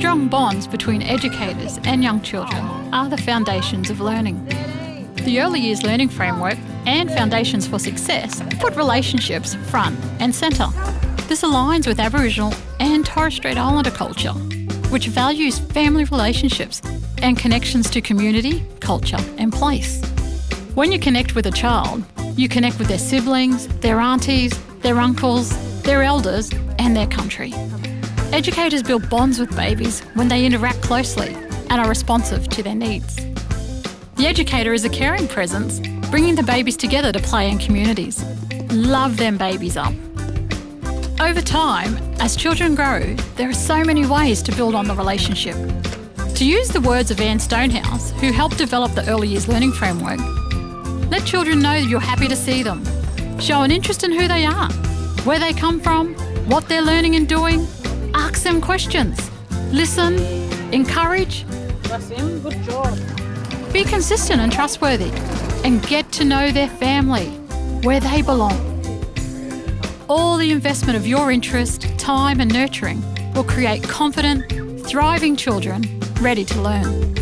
Strong bonds between educators and young children are the foundations of learning. The Early Years Learning Framework and Foundations for Success put relationships front and centre. This aligns with Aboriginal and Torres Strait Islander culture, which values family relationships and connections to community, culture and place. When you connect with a child, you connect with their siblings, their aunties, their uncles, their elders and their country. Educators build bonds with babies when they interact closely and are responsive to their needs. The educator is a caring presence, bringing the babies together to play in communities. Love them babies up. Over time, as children grow, there are so many ways to build on the relationship. To use the words of Anne Stonehouse, who helped develop the Early Years Learning Framework, let children know you're happy to see them. Show an interest in who they are, where they come from, what they're learning and doing. Ask them questions. Listen, encourage. Wasim, good job. Be consistent and trustworthy, and get to know their family, where they belong. All the investment of your interest, time, and nurturing will create confident, thriving children ready to learn.